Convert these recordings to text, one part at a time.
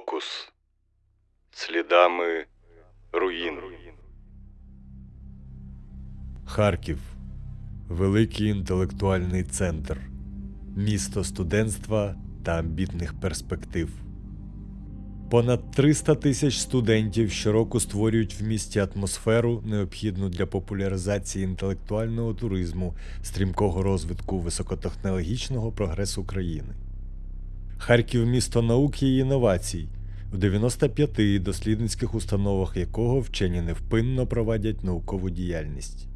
Фокус слідами руїн. Харків великий інтелектуальний центр, місто студентства та амбітних перспектив. Понад 300 тисяч студентів щороку створюють в місті атмосферу, необхідну для популяризації інтелектуального туризму, стрімкого розвитку високотехнологічного прогресу країни. Харків місто науки і інновацій, в 95 дослідницьких установах якого вчені невпинно провадять наукову діяльність.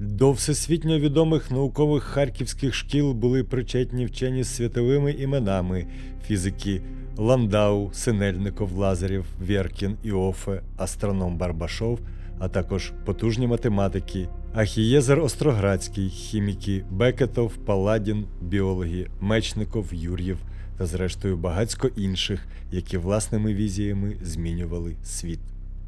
До всесвітньо відомих наукових харківських шкіл були причетні вчені з світовими іменами фізики Ландау, Синельников, Лазарєв, Вєркін, Іофе, астроном Барбашов, а також потужні математики Ахієзер Остроградський, хіміки Бекетов, Паладін, біологи Мечников, Юр'єв та зрештою багацько інших, які власними візіями змінювали світ.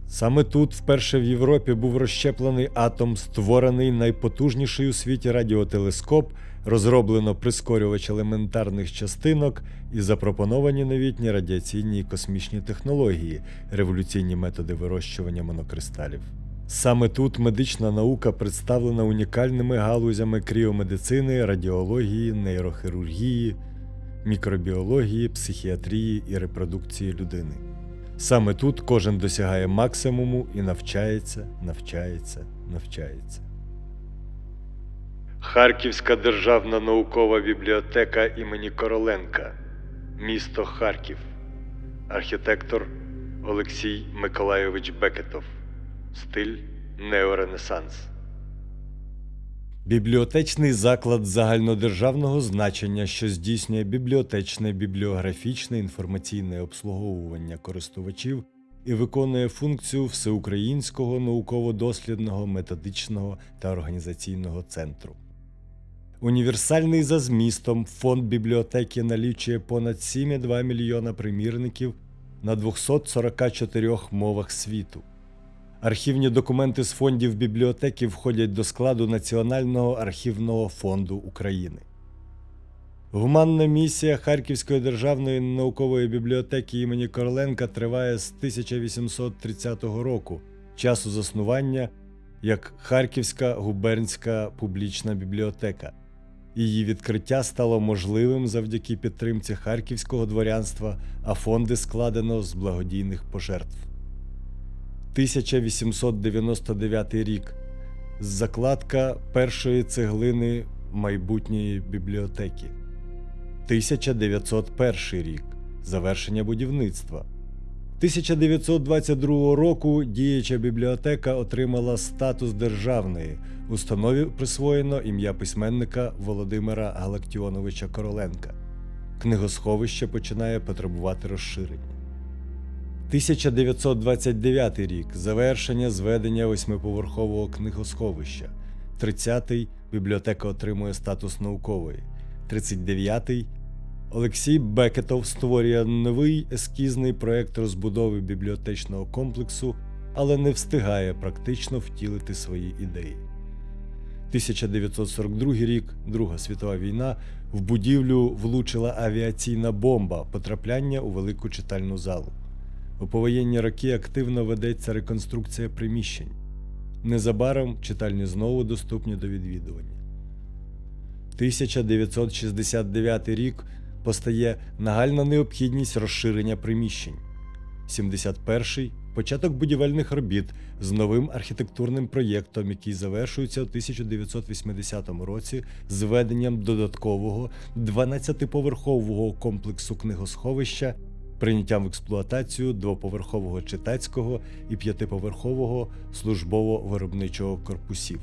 Саме тут, вперше в Європі, був розщеплений атом, створений найпотужніший у світі радіотелескоп, розроблено прискорювач елементарних частинок і запропоновані новітні радіаційні і космічні технології, революційні методи вирощування монокристалів. Саме тут медична наука представлена унікальними галузями кріомедицини, радіології, нейрохірургії, мікробіології, психіатрії і репродукції людини. Саме тут кожен досягає максимуму і навчається, навчається, навчається. Харківська державна наукова бібліотека імені Короленка, місто Харків, архітектор Олексій Миколайович Бекетов, стиль неоренесанс. Бібліотечний заклад загальнодержавного значення, що здійснює бібліотечне, бібліографічне інформаційне обслуговування користувачів і виконує функцію всеукраїнського науково-дослідного, методичного та організаційного центру. Універсальний за змістом фонд бібліотеки налічує понад 7,2 мільйона примірників на 244 мовах світу. Архівні документи з фондів бібліотеки входять до складу Національного архівного фонду України. Гуманна місія Харківської державної наукової бібліотеки імені Короленка триває з 1830 року, часу заснування як Харківська губернська публічна бібліотека. Її відкриття стало можливим завдяки підтримці харківського дворянства, а фонди складено з благодійних пожертв. 1899 рік. Закладка першої цеглини майбутньої бібліотеки. 1901 рік. Завершення будівництва. 1922 року діяча бібліотека отримала статус державної. Установі присвоєно ім'я письменника Володимира Галактіоновича Короленка. Книгосховище починає потребувати розширення. 1929 рік завершення зведення восьмиповерхового книгосховища. 30-й бібліотека отримує статус наукової. 39-й Олексій Бекетов створює новий ескізний проєкт розбудови бібліотечного комплексу, але не встигає практично втілити свої ідеї. 1942 рік, Друга світова війна, в будівлю влучила авіаційна бомба потрапляння у велику читальну залу. У повоєнні роки активно ведеться реконструкція приміщень. Незабаром читальні знову доступні до відвідування. 1969 рік постає нагальна необхідність розширення приміщень. 71-й початок будівельних робіт з новим архітектурним проєктом, який завершується у 1980 році зведенням додаткового 12-поверхового комплексу книгосховища прийняттям в експлуатацію двоповерхового читацького і п'ятиповерхового службово-виробничого корпусів.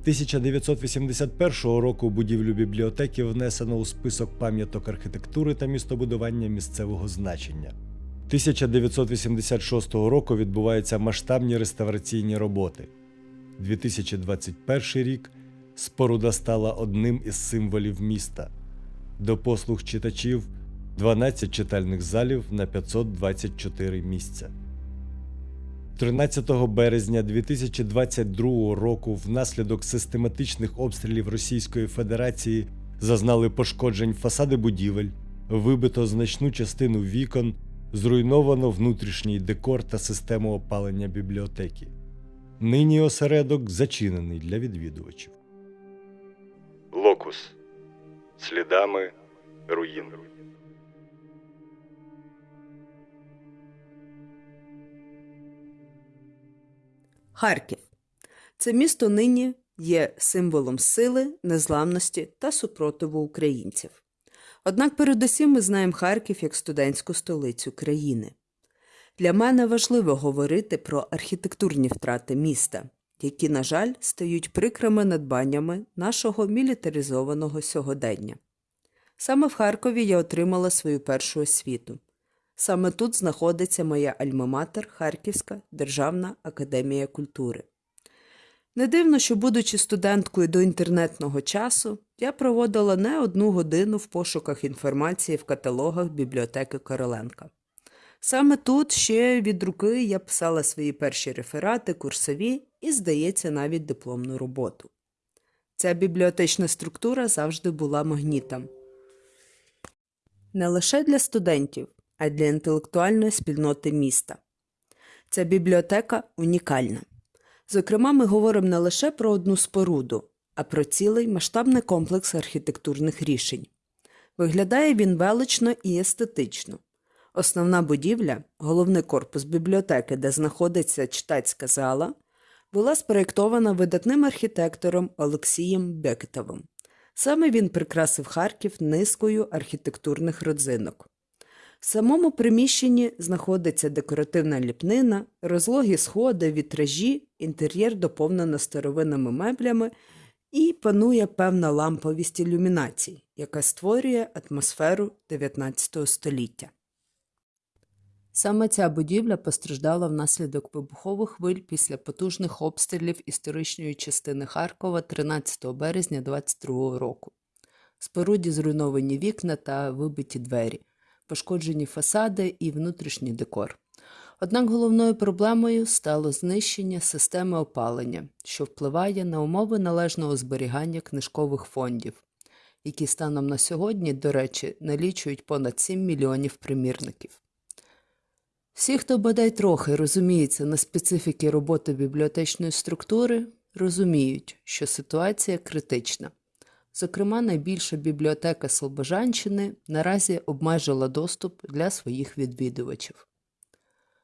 1981 року будівлю бібліотеки внесено у список пам'яток архітектури та містобудування місцевого значення. 1986 року відбуваються масштабні реставраційні роботи. 2021 рік споруда стала одним із символів міста. До послуг читачів 12 читальних залів на 524 місця. 13 березня 2022 року внаслідок систематичних обстрілів Російської Федерації зазнали пошкоджень фасади будівель, вибито значну частину вікон, Зруйновано внутрішній декор та систему опалення бібліотеки. Нині осередок зачинений для відвідувачів. Локус. Слідами руїн. Харків. Це місто нині є символом сили, незламності та супротиву українців. Однак передусім ми знаємо Харків як студентську столицю країни. Для мене важливо говорити про архітектурні втрати міста, які, на жаль, стають прикрими надбаннями нашого мілітаризованого сьогодення. Саме в Харкові я отримала свою першу освіту. Саме тут знаходиться моя альма-матер Харківська Державна академія культури. Не дивно, що, будучи студенткою до інтернетного часу, я проводила не одну годину в пошуках інформації в каталогах бібліотеки Короленка. Саме тут ще від руки я писала свої перші реферати, курсові і, здається, навіть дипломну роботу. Ця бібліотечна структура завжди була магнітом. Не лише для студентів, а й для інтелектуальної спільноти міста. Ця бібліотека унікальна. Зокрема, ми говоримо не лише про одну споруду, а про цілий масштабний комплекс архітектурних рішень. Виглядає він велично і естетично. Основна будівля, головний корпус бібліотеки, де знаходиться читацька зала, була спроєктована видатним архітектором Олексієм Бекетовим. Саме він прикрасив Харків низкою архітектурних родзинок. В самому приміщенні знаходиться декоративна ліпнина, розлогі сходи, вітражі, інтер'єр доповнено старовинними меблями і панує певна ламповість ілюмінацій, яка створює атмосферу 19 століття. Саме ця будівля постраждала внаслідок вибухових хвиль після потужних обстрілів історичної частини Харкова 13 березня 22 року. Споруді зруйновані вікна та вибиті двері, пошкоджені фасади і внутрішній декор. Однак головною проблемою стало знищення системи опалення, що впливає на умови належного зберігання книжкових фондів, які станом на сьогодні, до речі, налічують понад 7 мільйонів примірників. Всі, хто бодай трохи розуміється на специфіки роботи бібліотечної структури, розуміють, що ситуація критична. Зокрема, найбільша бібліотека Слобожанщини наразі обмежила доступ для своїх відвідувачів.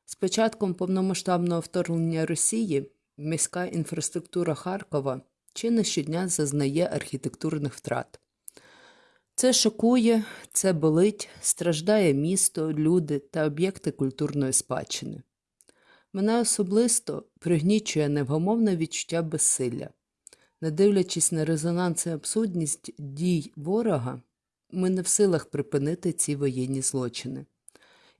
З початком повномасштабного вторгнення Росії міська інфраструктура Харкова чи не щодня зазнає архітектурних втрат. Це шокує, це болить, страждає місто, люди та об'єкти культурної спадщини. Мене особисто пригнічує невгомовне відчуття безсилля. Не дивлячись на резонанс і абсурдність дій ворога, ми не в силах припинити ці воєнні злочини.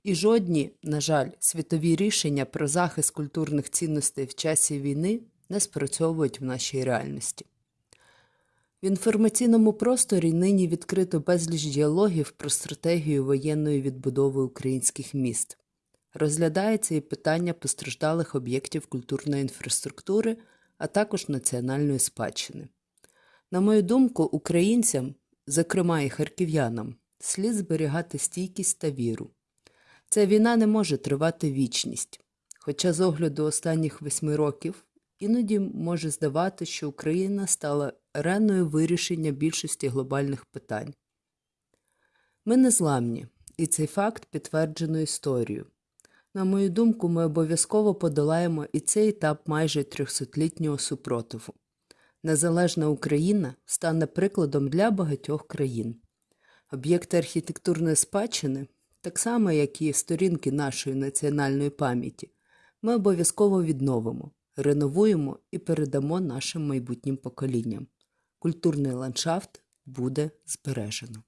І жодні, на жаль, світові рішення про захист культурних цінностей в часі війни не спрацьовують в нашій реальності. В інформаційному просторі нині відкрито безліч діалогів про стратегію воєнної відбудови українських міст. Розглядається і питання постраждалих об'єктів культурної інфраструктури, а також національної спадщини. На мою думку, українцям, зокрема і харків'янам, слід зберігати стійкість та віру. Ця війна не може тривати вічність, хоча з огляду останніх восьми років іноді може здавати, що Україна стала ареною вирішення більшості глобальних питань. Ми незламні, і цей факт підтверджено історією. На мою думку, ми обов'язково подолаємо і цей етап майже трьохсотлітнього супротиву. Незалежна Україна стане прикладом для багатьох країн. Об'єкти архітектурної спадщини, так само як і сторінки нашої національної пам'яті, ми обов'язково відновимо, реновуємо і передамо нашим майбутнім поколінням. Культурний ландшафт буде збережено.